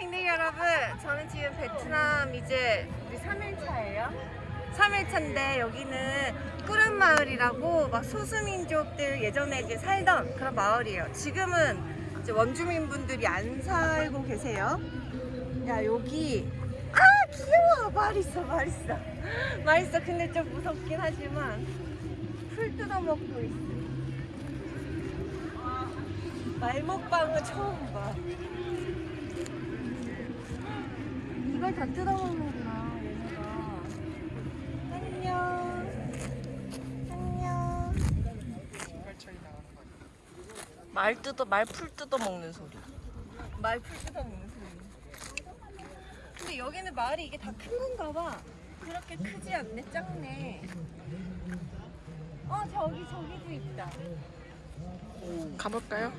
댕댕이 여러분 저는 지금 베트남 이제 우리 3일차예요. 3일차인데 여기는 꾸른마을이라고 막 소수민족들 예전에 이제 살던 그런 마을이에요. 지금은 이제 원주민분들이 안 살고 계세요. 야 여기. 아 귀여워. 말 있어 말 있어. 말 있어. 근데 좀 무섭긴 하지만 풀 뜯어먹고 있어. 말먹방은 처음 봐 이걸 다 뜯어먹는구나 얘네가. 안녕. 안녕. 말 뜯어 말풀 뜯어 먹는 소리. 말풀 뜯어먹는 소리. 근데 여기는 마을이 이게 다 큰 건가 봐. 그렇게 크지 않네 작네. 어 저기 저기도 있다. 가볼까요?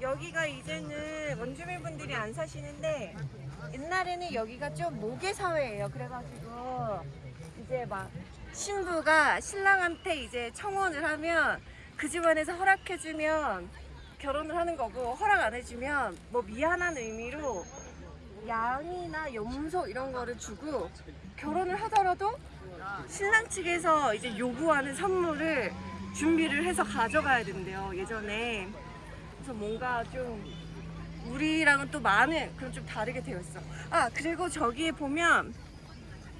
여기가 이제는 원주민분들이 안 사시는데 옛날에는 여기가 좀 모계 사회예요. 그래가지고 이제 막 신부가 신랑한테 이제 청혼을 하면 그 집안에서 허락해주면 결혼을 하는 거고 허락 안 해주면 뭐 미안한 의미로 양이나 염소 이런 거를 주고 결혼을 하더라도 신랑 측에서 이제 요구하는 선물을 준비를 해서 가져가야 된대요 예전에 그래서 뭔가 좀 우리랑은 또 많은 그런 좀 다르게 되어 있어. 아 그리고 저기에 보면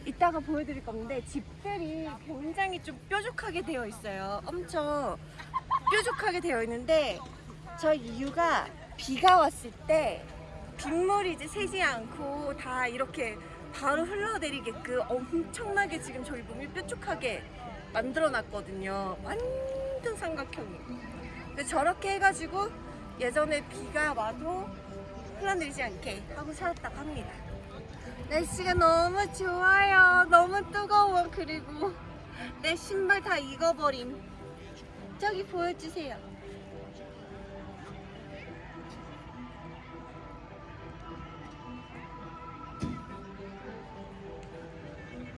이따가 보여드릴 건데 집들이 굉장히 좀 뾰족하게 되어 있어요. 엄청 뾰족하게 되어 있는데 저 이유가 비가 왔을 때 빗물이 이제 새지 않고 다 이렇게 바로 흘러내리게끔 엄청나게 지금 저희 몸이 뾰족하게 만들어 놨거든요. 완전 삼각형이. 저렇게 해가지고 예전에 비가 와도 흘러내리지 않게 하고 살았다고 합니다. 날씨가 너무 좋아요. 너무 뜨거워. 그리고 내 신발 다 익어버림. 저기 보여주세요